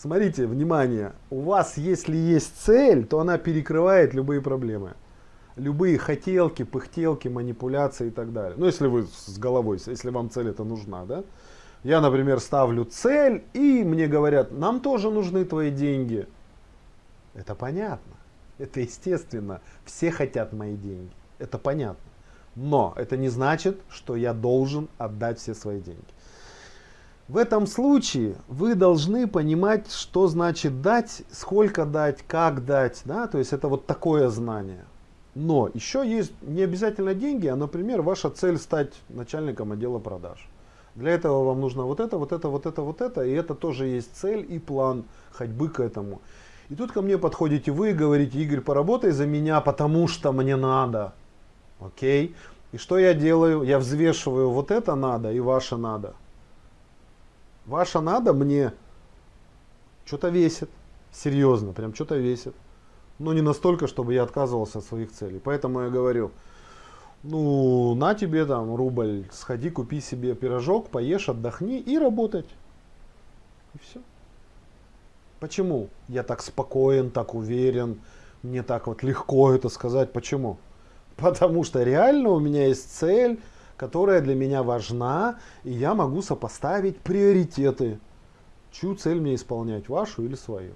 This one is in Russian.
Смотрите, внимание, у вас, если есть цель, то она перекрывает любые проблемы. Любые хотелки, пыхтелки, манипуляции и так далее. Ну, если вы с головой, если вам цель это нужна, да. Я, например, ставлю цель, и мне говорят, нам тоже нужны твои деньги. Это понятно, это естественно. Все хотят мои деньги, это понятно. Но это не значит, что я должен отдать все свои деньги. В этом случае вы должны понимать, что значит дать, сколько дать, как дать. Да? То есть это вот такое знание. Но еще есть не обязательно деньги, а, например, ваша цель стать начальником отдела продаж. Для этого вам нужно вот это, вот это, вот это, вот это. И это тоже есть цель и план ходьбы к этому. И тут ко мне подходите вы и говорите, Игорь, поработай за меня, потому что мне надо. Окей? И что я делаю? Я взвешиваю вот это надо и ваше надо. Ваше надо мне что-то весит. Серьезно, прям что-то весит. Но не настолько, чтобы я отказывался от своих целей. Поэтому я говорю, ну, на тебе там рубль, сходи, купи себе пирожок, поешь, отдохни и работать. И все. Почему я так спокоен, так уверен, мне так вот легко это сказать? Почему? Потому что реально у меня есть цель, которая для меня важна, и я могу сопоставить приоритеты. Чью цель мне исполнять, вашу или свою.